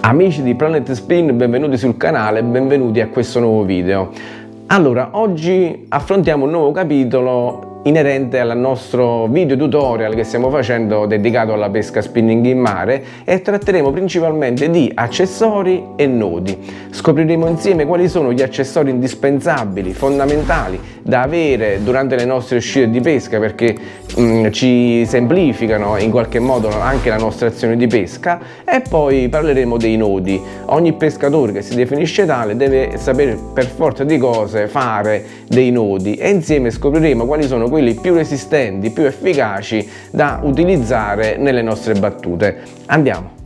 Amici di Planet Spin, benvenuti sul canale benvenuti a questo nuovo video. Allora, oggi affrontiamo un nuovo capitolo inerente al nostro video tutorial che stiamo facendo dedicato alla pesca spinning in mare e tratteremo principalmente di accessori e nodi. Scopriremo insieme quali sono gli accessori indispensabili, fondamentali da avere durante le nostre uscite di pesca perché mh, mm, ci semplificano in qualche modo anche la nostra azione di pesca e poi parleremo dei nodi. Ogni pescatore che si definisce tale deve sapere per forza di cose fare dei nodi e insieme scopriremo quali sono quelli più resistenti, più efficaci da utilizzare nelle nostre battute. Andiamo!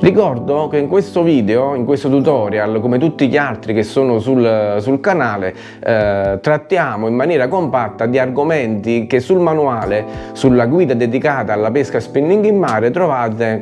Ricordo che in questo video, in questo tutorial, come tutti gli altri che sono sul, sul canale, eh, trattiamo in maniera compatta di argomenti che sul manuale, sulla guida dedicata alla pesca spinning in mare trovate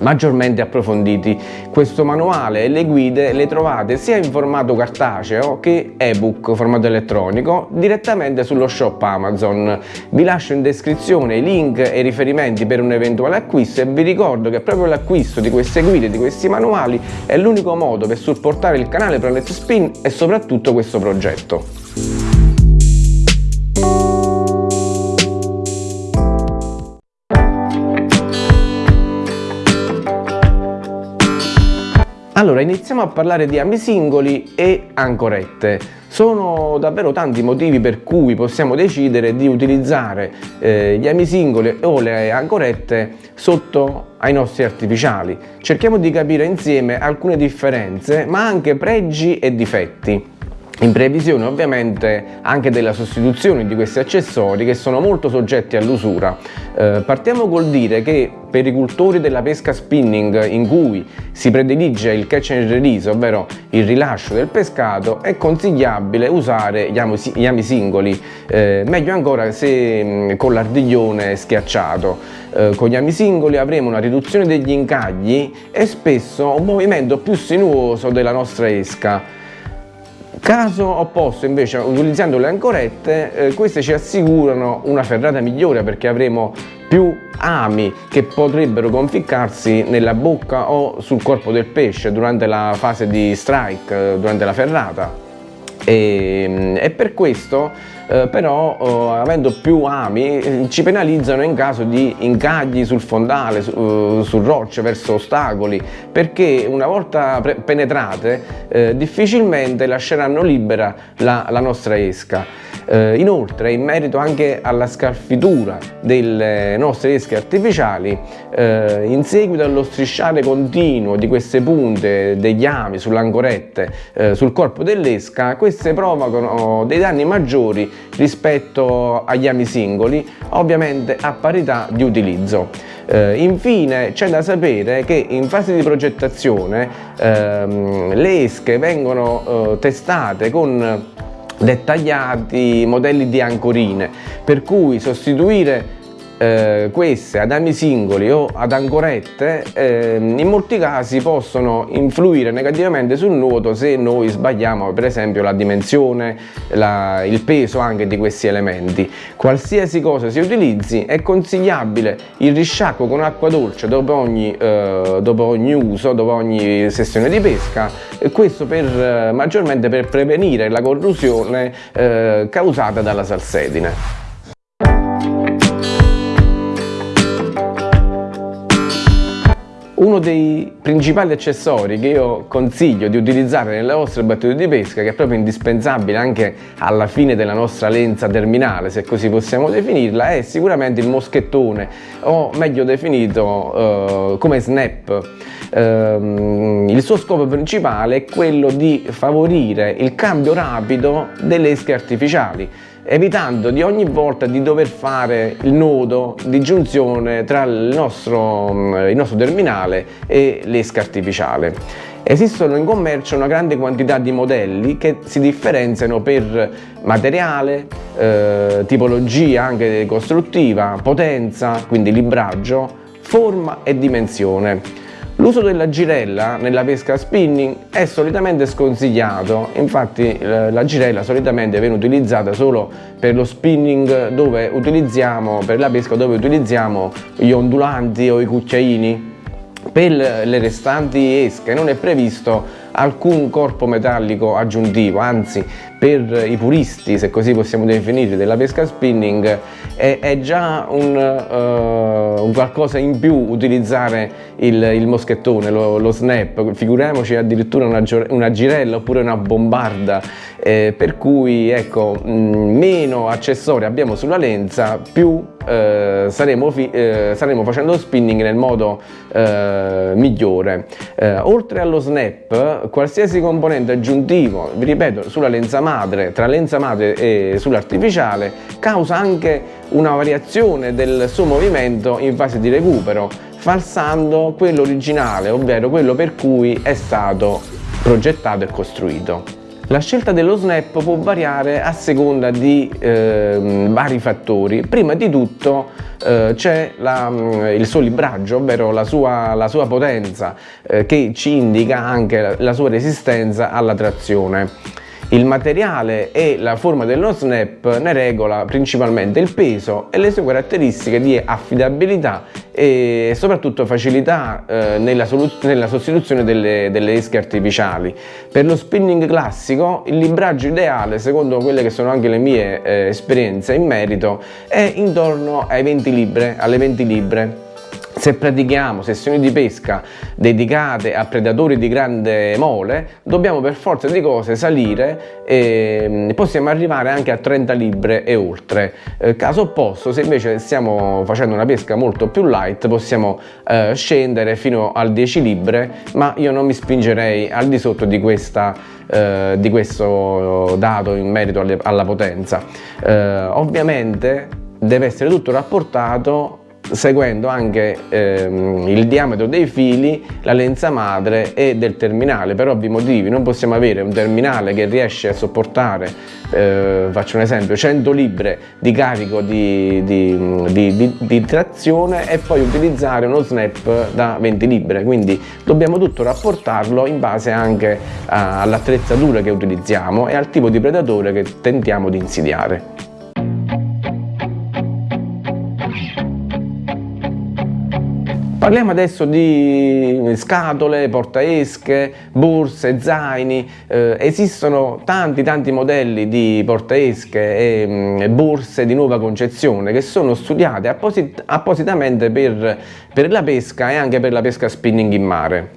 maggiormente approfonditi. Questo manuale e le guide le trovate sia in formato cartaceo che ebook formato elettronico direttamente sullo shop Amazon. Vi lascio in descrizione i link e i riferimenti per un eventuale acquisto e vi ricordo che proprio l'acquisto di queste guide, di questi manuali è l'unico modo per supportare il canale Planet Spin e soprattutto questo progetto. Allora, iniziamo a parlare di ami singoli e ancorette. Sono davvero tanti i motivi per cui possiamo decidere di utilizzare eh, gli ami singoli o le ancorette sotto ai nostri artificiali. Cerchiamo di capire insieme alcune differenze, ma anche pregi e difetti in previsione ovviamente anche della sostituzione di questi accessori che sono molto soggetti all'usura. Eh, partiamo col dire che per i cultori della pesca spinning in cui si predilige il catch and release, ovvero il rilascio del pescato, è consigliabile usare gli ami, singoli, eh, meglio ancora se mh, con l'ardiglione schiacciato. Eh, con gli ami singoli avremo una riduzione degli incagli e spesso un movimento più sinuoso della nostra esca. Caso opposto invece utilizzando le ancorette eh, queste ci assicurano una ferrata migliore perché avremo più ami che potrebbero conficcarsi nella bocca o sul corpo del pesce durante la fase di strike, eh, durante la ferrata e, e per questo eh, però eh, avendo più ami eh, ci penalizzano in caso di incagli sul fondale, su, uh, sul rocce verso ostacoli perché una volta penetrate eh, difficilmente lasceranno libera la, la nostra esca. Eh, inoltre in merito anche alla scalfitura delle nostre esche artificiali eh, in seguito allo strisciare continuo di queste punte degli ami sulle ancorette sul corpo dell'esca queste provocano dei danni maggiori rispetto agli ami singoli, ovviamente a parità di utilizzo. Eh, infine c'è da sapere che in fase di progettazione ehm, le esche vengono eh, testate con dettagliati modelli di ancorine per cui sostituire eh, queste ad ami singoli o ad ancorette eh, in molti casi possono influire negativamente sul nuoto se noi sbagliamo per esempio la dimensione, la, il peso anche di questi elementi. Qualsiasi cosa si utilizzi è consigliabile il risciacquo con acqua dolce dopo ogni, eh, dopo ogni uso, dopo ogni sessione di pesca e questo per, maggiormente per prevenire la corrosione eh, causata dalla salsedine. Uno dei principali accessori che io consiglio di utilizzare nelle vostre battute di pesca, che è proprio indispensabile anche alla fine della nostra lenza terminale, se così possiamo definirla, è sicuramente il moschettone, o meglio definito eh, come snap. Eh, il suo scopo principale è quello di favorire il cambio rapido delle esche artificiali evitando di ogni volta di dover fare il nodo di giunzione tra il nostro, mm, il nostro terminale e l'esca artificiale. Esistono in commercio una grande quantità di modelli che si differenziano per materiale, eh, tipologia anche costruttiva, potenza, quindi libraggio, forma e dimensione. L'uso della girella nella pesca spinning è solitamente sconsigliato, infatti eh, la girella solitamente viene utilizzata solo per lo spinning dove utilizziamo, per la pesca dove utilizziamo gli ondulanti o i cucchiaini. Per le restanti esche non è previsto alcun corpo metallico aggiuntivo, anzi per i puristi, se così possiamo definire, della pesca spinning è, è già un, uh, un, qualcosa in più utilizzare il, il moschettone, lo, lo, snap, figuriamoci addirittura una, una girella oppure una bombarda, eh, per cui ecco, mh, meno accessori abbiamo sulla lenza, più eh, saremo, eh, saremo, facendo spinning nel modo eh, migliore. Eh, oltre allo snap, qualsiasi componente aggiuntivo, vi ripeto, sulla lenza madre, tra lenza madre e sull'artificiale, causa anche una variazione del suo movimento in fase di recupero, falsando quello originale, ovvero quello per cui è stato progettato e costruito. La scelta dello snap può variare a seconda di eh, vari fattori. Prima di tutto eh, c'è mm, il suo libraggio, ovvero la sua, la sua potenza, eh, che ci indica anche la, la sua resistenza alla trazione. Il materiale e la forma dello snap ne regola principalmente il peso e le sue caratteristiche di affidabilità e soprattutto facilità eh, nella, nella, sostituzione delle, delle, esche artificiali. Per lo spinning classico il libraggio ideale, secondo quelle che sono anche le mie eh, esperienze in merito, è intorno ai 20 libre, alle 20 libre se pratichiamo sessioni di pesca dedicate a predatori di grande mole, dobbiamo per forza di cose salire e mm, possiamo arrivare anche a 30 libre e oltre. Eh, caso opposto, se invece stiamo facendo una pesca molto più light, possiamo eh, scendere fino al 10 libre, ma io non mi spingerei al di sotto di questa eh, di questo dato in merito alla potenza. Eh, ovviamente deve essere tutto rapportato seguendo anche ehm, il diametro dei fili, la lenza madre e del terminale. Per ovvi motivi non possiamo avere un terminale che riesce a sopportare, eh, faccio un esempio, 100 libre di carico di, di, di, di, trazione e poi utilizzare uno snap da 20 libre. Quindi dobbiamo tutto rapportarlo in base anche all'attrezzatura che utilizziamo e al tipo di predatore che tentiamo di insidiare. Parliamo adesso di scatole, portaesche, borse, zaini, eh, esistono tanti tanti modelli di portaesche e mm, borse di nuova concezione che sono studiate apposit appositamente per, per la pesca e anche per la pesca spinning in mare.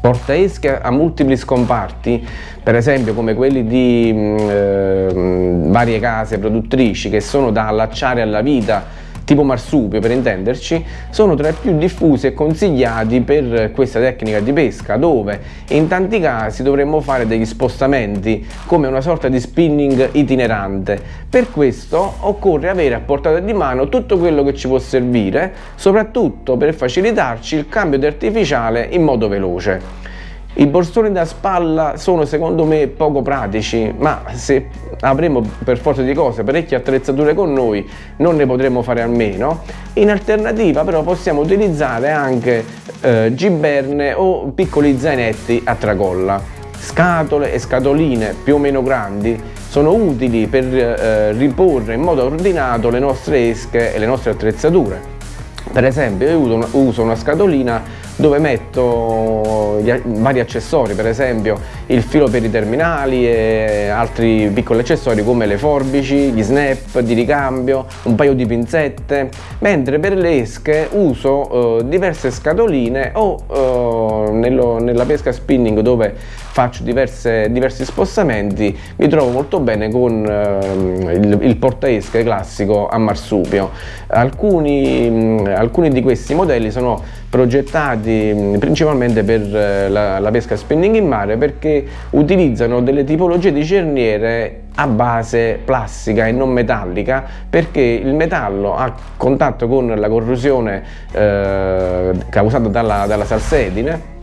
Portaesche a multipli scomparti, per esempio come quelli di mm, eh, varie case produttrici che sono da allacciare alla vita tipo marsupio per intenderci, sono tra i più diffusi e consigliati per questa tecnica di pesca dove in tanti casi dovremmo fare degli spostamenti come una sorta di spinning itinerante. Per questo occorre avere a portata di mano tutto quello che ci può servire, soprattutto per facilitarci il cambio di artificiale in modo veloce. I borsoni da spalla sono secondo me poco pratici, ma se avremo per forza di cose parecchie attrezzature con noi non ne potremo fare a meno. In alternativa però possiamo utilizzare anche eh, giberne o piccoli zainetti a tracolla. Scatole e scatoline più o meno grandi sono utili per eh, riporre in modo ordinato le nostre esche e le nostre attrezzature. Per esempio io uso una, scatolina dove metto vari accessori, per esempio il filo per i terminali e altri piccoli accessori come le forbici, gli snap di ricambio, un paio di pinzette, mentre per le esche uso eh, diverse scatoline o eh, nello, nella pesca spinning dove faccio diverse, diversi spostamenti mi trovo molto bene con eh, il, il portaesche classico a marsupio. Alcuni, mh, alcuni di questi modelli sono progettati principalmente per eh, la, la, pesca spinning in mare perché utilizzano delle tipologie di cerniere a base plastica e non metallica perché il metallo a contatto con la corrosione eh, causata dalla, dalla salsedine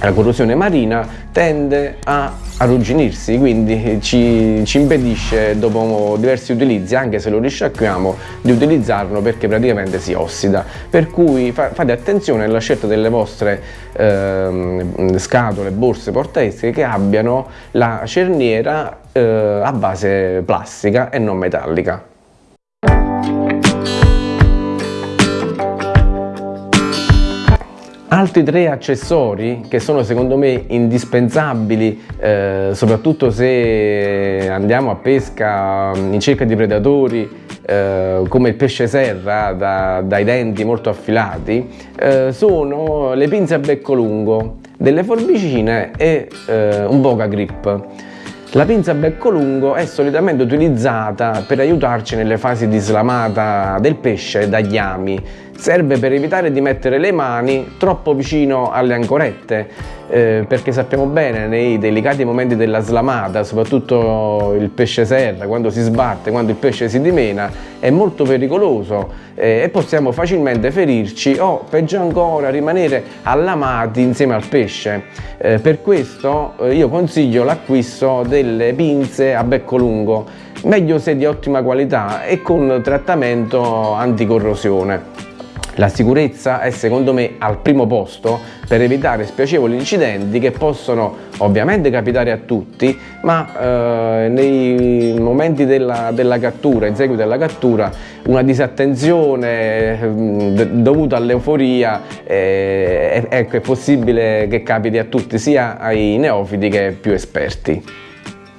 la corrosione marina tende a arrugginirsi, quindi ci, ci, impedisce dopo diversi utilizzi, anche se lo risciacquiamo, di utilizzarlo perché praticamente si ossida. Per cui fa, fate attenzione alla scelta delle vostre eh, scatole, borse, portaesche che abbiano la cerniera eh, a base plastica e non metallica. Altri tre accessori che sono secondo me indispensabili eh, soprattutto se andiamo a pesca in cerca di predatori eh, come il pesce serra da, dai denti molto affilati eh, sono le pinze a becco lungo, delle forbicine e eh, un boga grip. La pinza a becco lungo è solitamente utilizzata per aiutarci nelle fasi di slamata del pesce dagli ami serve per evitare di mettere le mani troppo vicino alle ancorette eh, perché sappiamo bene nei delicati momenti della slamata soprattutto il pesce serra quando si sbatte quando il pesce si dimena è molto pericoloso eh, e possiamo facilmente ferirci o peggio ancora rimanere allamati insieme al pesce. Eh, per questo eh, io consiglio l'acquisto delle pinze a becco lungo meglio se di ottima qualità e con trattamento anticorrosione la sicurezza è secondo me al primo posto per evitare spiacevoli incidenti che possono ovviamente capitare a tutti ma eh, nei momenti della, della, cattura, in seguito alla cattura una disattenzione eh, dovuta all'euforia eh, ecco, è possibile che capiti a tutti sia ai neofiti che più esperti.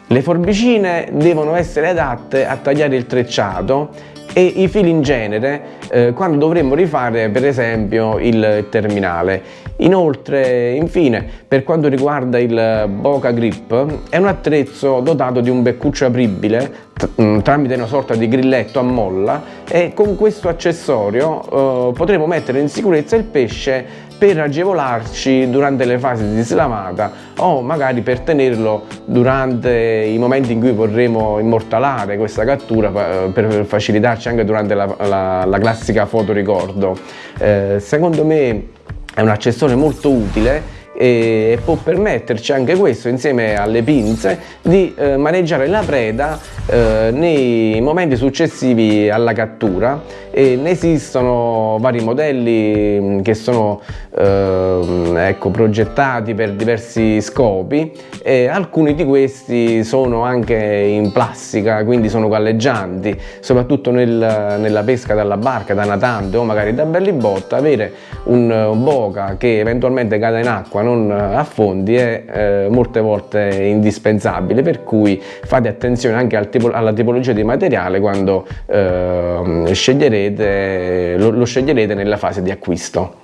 Le forbicine devono essere adatte a tagliare il trecciato e i fili in genere eh, quando dovremmo rifare per esempio il terminale. Inoltre, infine, per quanto riguarda il Boca Grip, è un attrezzo dotato di un beccuccio apribile mm, tramite una sorta di grilletto a molla e con questo accessorio eh, potremo mettere in sicurezza il pesce per agevolarci durante le fasi di slamata o magari per tenerlo durante i momenti in cui vorremmo immortalare questa cattura eh, per facilitarci anche durante la, la, la classica foto ricordo. Eh, secondo me è un accessorio molto utile e può permetterci anche questo insieme alle pinze di eh, maneggiare la preda eh, nei momenti successivi alla cattura. E ne esistono vari modelli mm, che sono eh, ecco, progettati per diversi scopi e alcuni di questi sono anche in plastica quindi sono galleggianti soprattutto nel, nella pesca dalla barca, da natante o magari da bellibotta avere un, un boca che eventualmente cade in acqua non affondi è eh, molte volte indispensabile per cui fate attenzione anche al tipo, alla tipologia di materiale quando eh, sceglierete, lo, lo sceglierete nella fase di acquisto.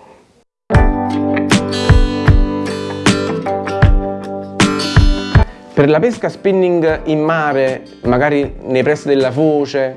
Per la pesca spinning in mare, magari nei pressi della foce,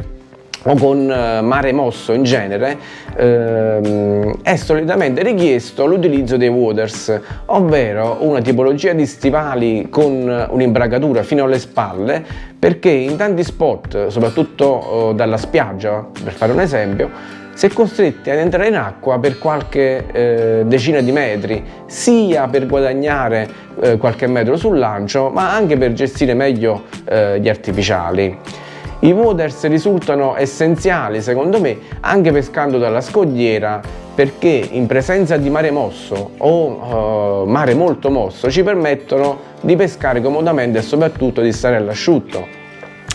o con eh, mare mosso in genere ehm, è solitamente richiesto l'utilizzo dei waders ovvero una tipologia di stivali con un'imbragatura fino alle spalle perché in tanti spot soprattutto eh, dalla spiaggia per fare un esempio si è costretti ad entrare in acqua per qualche eh, decina di metri sia per guadagnare eh, qualche metro sul lancio ma anche per gestire meglio eh, gli artificiali i waders risultano essenziali secondo me anche pescando dalla scogliera perché in presenza di mare mosso o uh, mare molto mosso ci permettono di pescare comodamente e soprattutto di stare all'asciutto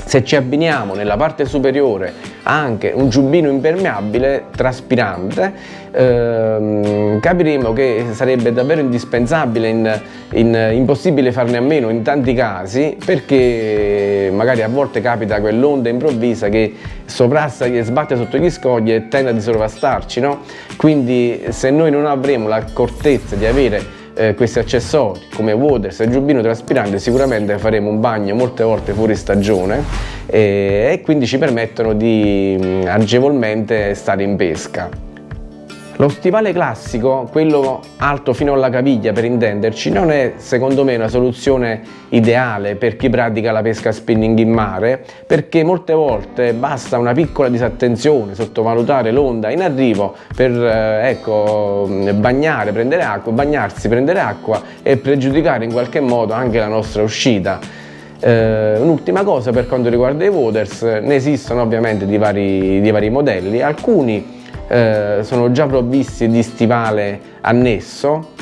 se ci abbiniamo nella parte superiore anche un giubbino impermeabile traspirante ehm, capiremo che sarebbe davvero indispensabile, in, in, impossibile farne a meno in tanti casi perché magari a volte capita quell'onda improvvisa che sovrasta e sbatte sotto gli scogli e tende a sovrastarci no? quindi se noi non avremo l'accortezza di avere eh, questi accessori come Waters e giubbino traspirante sicuramente faremo un bagno molte volte fuori stagione e, e quindi ci permettono di mh, agevolmente stare in pesca. Lo stivale classico, quello alto fino alla caviglia per intenderci, non è secondo me una soluzione ideale per chi pratica la pesca spinning in mare perché molte volte basta una piccola disattenzione, sottovalutare l'onda in arrivo per eh, ecco, bagnare, prendere acqua, bagnarsi, prendere acqua e pregiudicare in qualche modo anche la nostra uscita. Eh, Un'ultima cosa per quanto riguarda i waters, ne esistono ovviamente di vari, di vari modelli, alcuni eh, sono già provvisti di stivale annesso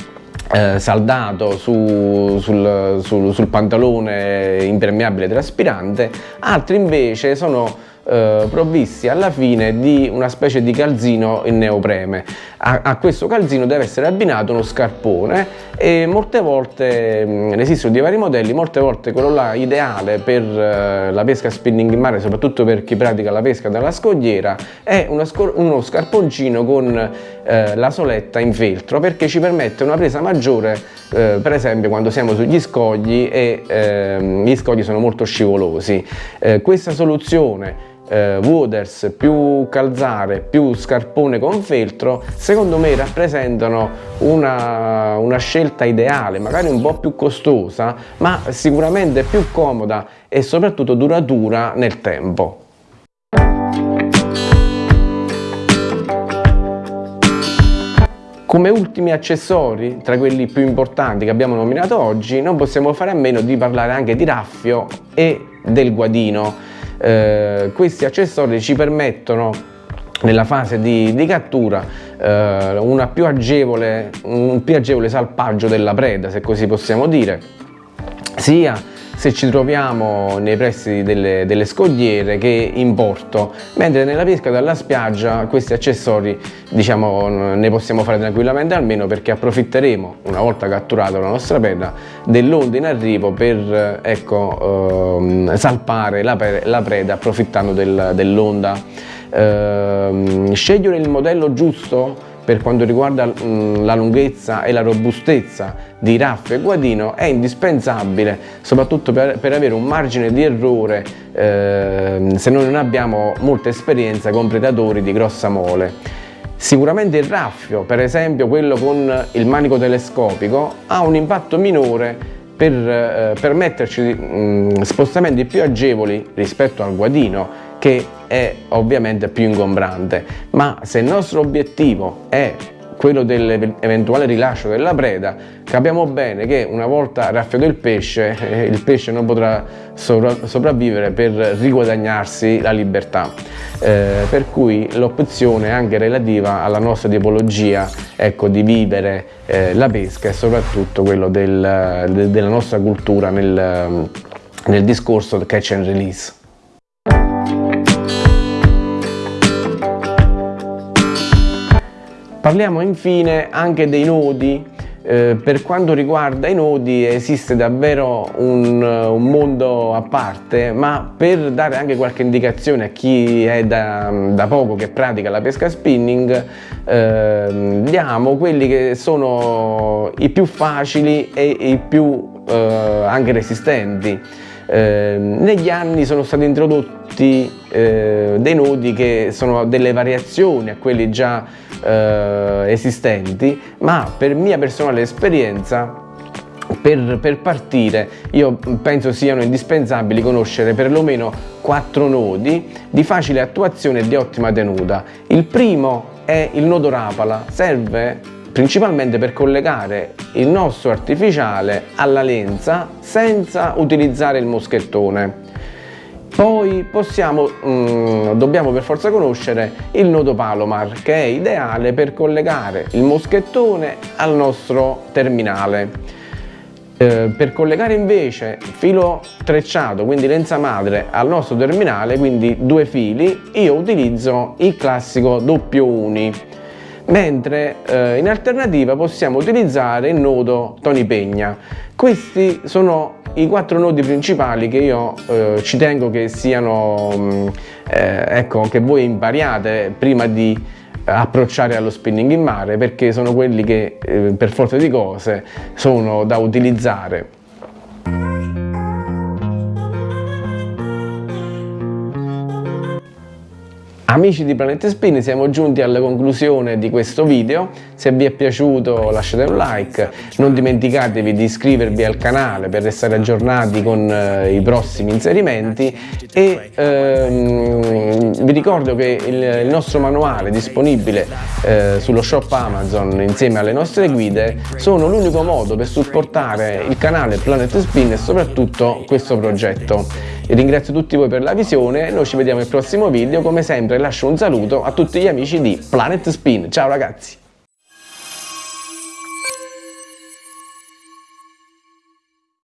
eh, saldato su, sul, sul, sul pantalone impermeabile traspirante, altri invece sono eh, provvisti alla fine di una specie di calzino in neopreme. A, a, questo calzino deve essere abbinato uno scarpone e molte volte, mh, mm, esistono di vari modelli, molte volte quello là ideale per uh, la pesca spinning in mare, soprattutto per chi pratica la pesca dalla scogliera, è uno scarponcino con uh, la soletta in feltro perché ci permette una presa maggiore uh, per esempio quando siamo sugli scogli e ehm, gli scogli sono molto scivolosi. questa soluzione eh, Wooders più calzare più scarpone con feltro secondo me rappresentano una, una scelta ideale magari un po' più costosa ma sicuramente più comoda e soprattutto duratura nel tempo Come ultimi accessori, tra quelli più importanti che abbiamo nominato oggi, non possiamo fare a meno di parlare anche di raffio e del guadino. Eh, questi accessori ci permettono nella fase di, di cattura eh, più agevole, un più agevole salpaggio della preda, se così possiamo dire, sia se ci troviamo nei pressi delle, delle, scogliere che in porto, mentre nella pesca dalla spiaggia questi accessori diciamo ne possiamo fare tranquillamente almeno perché approfitteremo una volta catturata la nostra penna dell'onda in arrivo per ecco, ehm, salpare la, la, preda approfittando del, dell'onda. Ehm, scegliere il modello giusto per quanto riguarda la lunghezza e la robustezza di raffio e guadino è indispensabile soprattutto per, per avere un margine di errore eh, se noi non abbiamo molta esperienza con predatori di grossa mole. Sicuramente il raffio, per esempio quello con il manico telescopico, ha un impatto minore per eh, permetterci mh, spostamenti più agevoli rispetto al guadino che è ovviamente più ingombrante, ma se il nostro obiettivo è quello dell'eventuale rilascio della preda, capiamo bene che una volta raffiato il pesce, eh, il pesce non potrà sopravvivere per riguadagnarsi la libertà. Eh, per cui l'opzione anche relativa alla nostra tipologia ecco, di vivere eh, la pesca e soprattutto quello del, de, della nostra cultura nel, nel discorso catch and release. Parliamo infine anche dei nodi, eh, per quanto riguarda i nodi esiste davvero un, un, mondo a parte, ma per dare anche qualche indicazione a chi è da, da poco che pratica la pesca spinning, eh, diamo quelli che sono i più facili e i più eh, anche resistenti. Eh, negli anni sono stati introdotti eh, dei nodi che sono delle variazioni a quelli già eh, esistenti, ma per mia personale esperienza per, per, partire io penso siano indispensabili conoscere perlomeno quattro nodi di facile attuazione e di ottima tenuta. Il primo è il nodo rapala, serve principalmente per collegare il nostro artificiale alla lenza senza utilizzare il moschettone. Poi possiamo, mm, dobbiamo per forza conoscere il nodo Palomar che è ideale per collegare il moschettone al nostro terminale. Eh, per collegare invece filo trecciato, quindi lenza madre, al nostro terminale, quindi due fili, io utilizzo il classico doppio uni mentre eh, in alternativa possiamo utilizzare il nodo Tony Pegna. Questi sono i quattro nodi principali che io eh, ci tengo che siano, mm, eh, ecco, che voi impariate prima di approcciare allo spinning in mare perché sono quelli che eh, per forza di cose sono da utilizzare Amici di Planet Spin siamo giunti alla conclusione di questo video, se vi è piaciuto lasciate un like, non dimenticatevi di iscrivervi al canale per restare aggiornati con eh, i prossimi inserimenti. E ehm, vi ricordo che il, il, nostro manuale disponibile eh, sullo shop Amazon insieme alle nostre guide sono l'unico modo per supportare il canale Planet Spin e soprattutto questo progetto. Ringrazio tutti voi per la visione, noi ci vediamo al prossimo video, come sempre lascio un saluto a tutti gli amici di Planet Spin, ciao ragazzi!